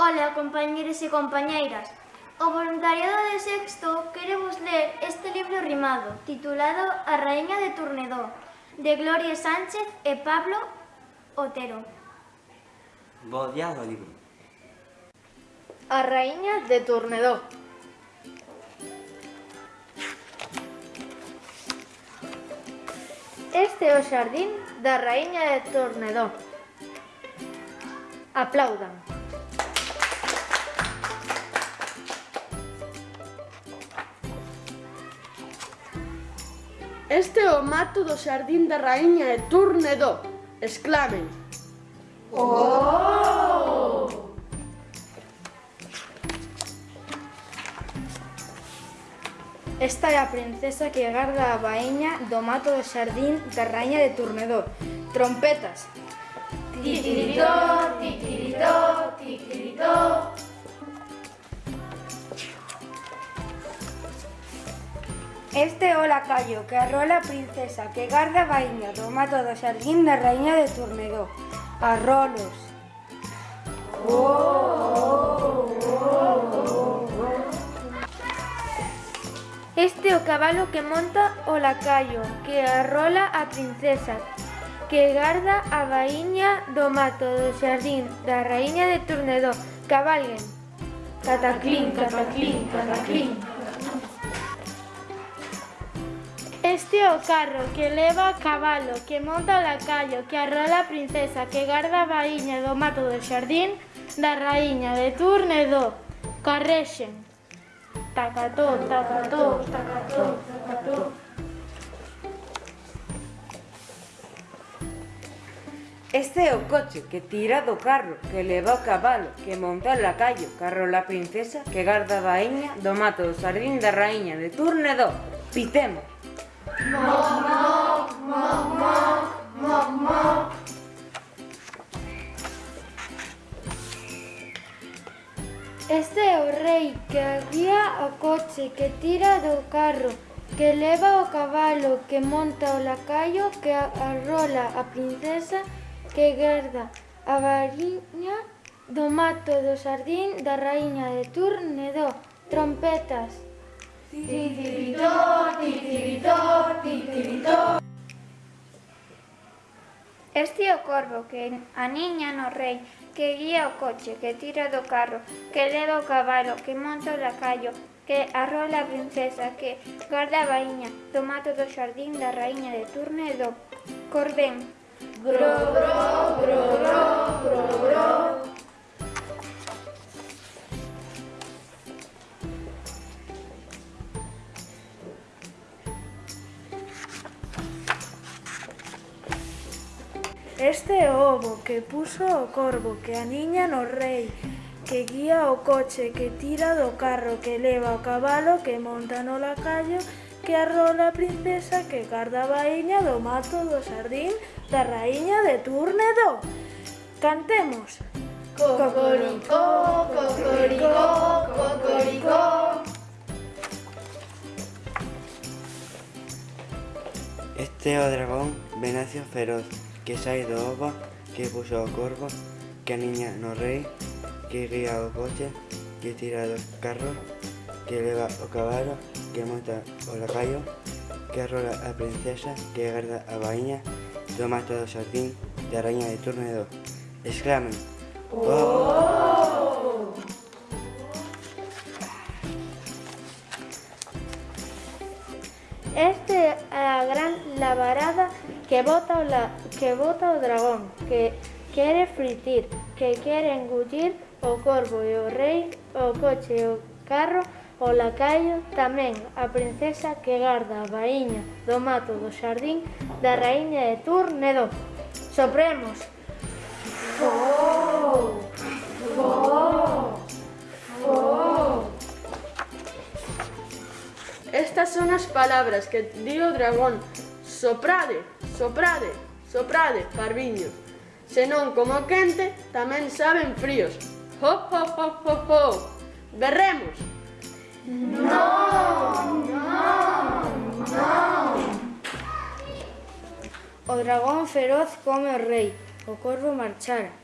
Ola, compañeros e compañeiras. O voluntariado de sexto queremos ler este libro rimado, titulado A raíña de Turnedó, de Gloria Sánchez e Pablo Otero. Bo día do libro. A raíña de Turnedó. Este é o xardín da raíña de Tornedó. Aplaudan. Este é o mato do xardín da raíña e turne do, exclamen. Oh! Esta é a princesa que garda a baíña do mato do xardín da raíña de Turnedó. Trompetas. Titiritó, titiritó, titiritó. Este é o lacayo que arrola a princesa que garda a baíña do mato do xardín da raíña de Turmedó. Arrolos. Oh, oh, oh, este é o cabalo que monta o lacayo que arrola a princesa que garda a baíña do mato do xardín da raíña de Turnedó. Cabalguen. Cataclín, cataclín, cataclín. Este é o carro que leva a cabalo, que monta a lacayo, que arrola a princesa, que garda a baíña do mato do xardín, da raíña de turne do carrexen. Tacató, tacató, tacató, tacató. Este é o coche que tira do carro, que leva o cabalo, que monta o lacayo, carro la princesa, que garda a baíña do mato do xardín da raíña de turne do. Pitemos. Este é o rei que guía o coche, que tira do carro, que leva o cabalo, que monta o lacayo, que arrola a princesa, que guarda a variña do mato do sardín da raíña de Turne do trompetas. Titiritor, titiritor, titiritor. Este é o corvo que aniña no rei, que guía o coche, que tira do carro, que leva o cabalo, que monta o lacallo, que arrola a princesa, que guarda a baíña do mato do xardín da raíña de turno e do corbén. Gro, gro, gro, gro, gro. ovo que puso o corvo que aniña no rei que guía o coche que tira do carro que leva o cabalo que monta no lacayo que arrola a princesa que garda a baíña do mato do sardín da raíña de Túrnedo. Cantemos! Cocoricó, cocoricó, cocoricó. Este é o dragón Venacio Feroz, que sai do ova que puso corvo, que niña no rey, que guía o coche, que tira los carros, que eleva o caballo, que monta o lacayo, que rola a princesa, que guarda a baña, toma todo jardín de araña de turno de dos. Exclamen. ¡Oh! Este a la gran lavarada que bota o, la, que bota o dragón, que quere fritir, que quere engullir o corvo e o rei, o coche e o carro, o lacayo, tamén a princesa que garda a baíña do mato do xardín da raíña de Turnedo. Sopremos! Oh, oh, oh. Estas son as palabras que di o dragón. Soprade! Soprade, soprade, parviños. Senón como quente, tamén saben fríos. Ho, ho, ho, ho, ho. Berremos. Non, non, non. O dragón feroz come o rei, o corvo marchara,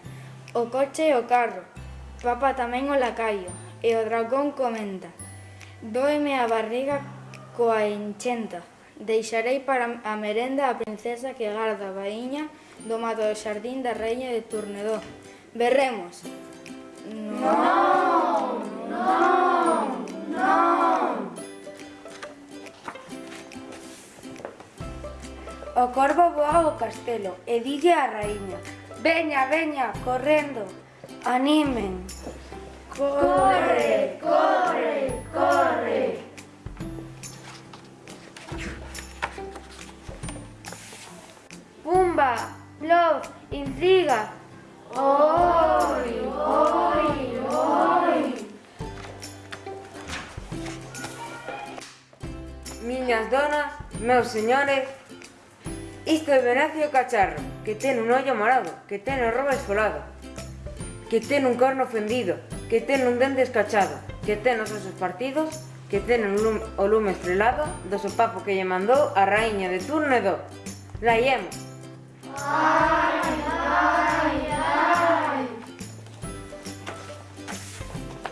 o coche e o carro, papa tamén o lacaio, e o dragón comenta. Doeme a barriga coa enchenta. Deixarei para a merenda a princesa que garda a baíña do mato do xardín da reiña de Turnedó. Berremos. Non, non, non. O corvo voa ao castelo e dille a raíña Veña, veña, correndo, animen. Corre, corre, corre. bomba, love, intriga. Hoy, hoy, hoy. Miñas donas, meus señores, isto é Venancio Cacharro, que ten un ollo morado, que ten o robo esfolado, que ten un corno fendido, que ten un dente escachado, que ten os osos partidos, que ten un lume, o lume estrelado do sopapo que lle mandou a raíña de turno e do. Laiemos!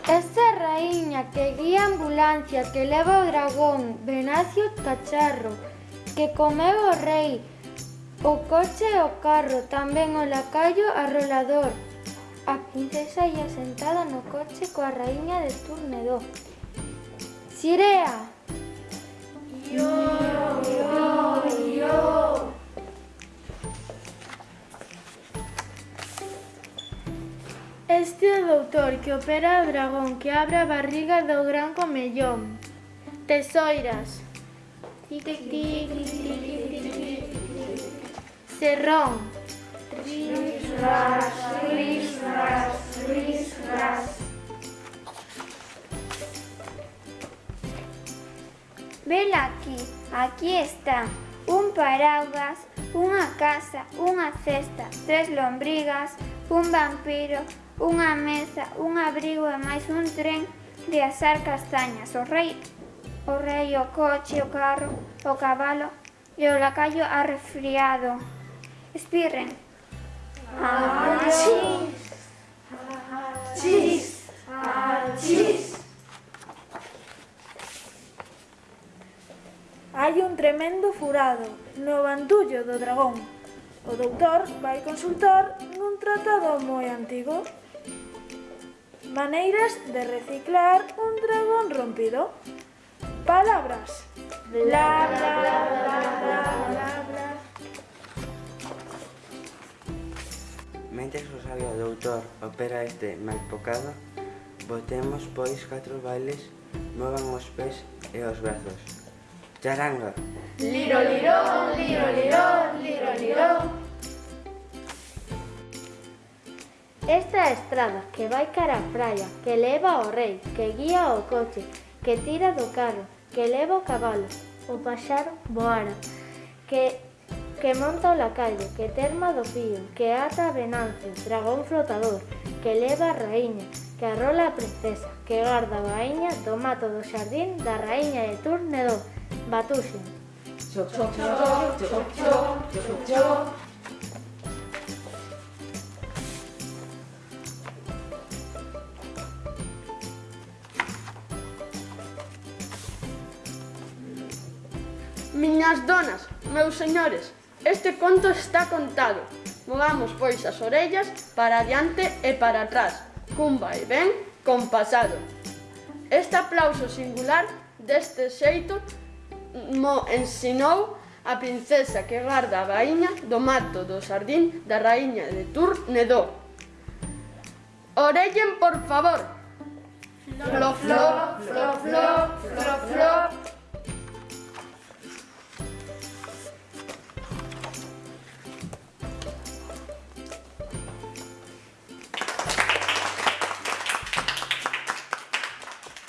Esta raíña que guía a ambulancia que leva o dragón, Venacio Cacharro, que comeu o rei, o coche e o carro, tamén o lacayo arrolador. A princesa ia sentada no coche coa raíña de Turnedó. Sirea! Doutor que opera o dragón que abre a barriga do gran comellón. Tesoiras. Tic, tic, tic, tic, tic, tic, tic, tic. Serrón. Ris, ras, ris, ras, ris, ras. Vela aquí, aquí está. Un paraugas, unha casa, unha cesta, tres lombrigas, un vampiro, unha mesa, un abrigo e máis un tren de asar castañas. O rei, o rei, o coche, o carro, o cabalo e o lacayo arrefriado. Espirren. Achís! Achís! Hai un tremendo furado no bandullo do dragón. O doutor vai consultar nun tratado moi antigo Maneiras de reciclar un dragón rompido. Palabras. Bla, bla, bla, bla, Mentre o sabio doutor opera este malpocado, botemos pois catro bailes, movan os pés e os brazos. Charanga. Liro, liro, liro, liro, liro. Esta é a estrada que vai cara á praia, que leva ao rei, que guía o coche, que tira do carro, que leva o cabalo, o paxaro voara, que, que monta o lacayo, que terma do fío, que ata venancio, dragón flotador, que leva a raíña, que arrola a princesa, que guarda a baíña do mato do xardín da raíña de Turnedó, Batuxen. Miñas donas, meus señores, este conto está contado. Movamos pois as orellas para adiante e para atrás, cun vai ben compasado. Este aplauso singular deste xeito mo ensinou a princesa que guarda a baíña do mato do sardín da raíña de Turnedó. Orellen, por favor. Flo, flo, flo, flo, flo, flo. flo.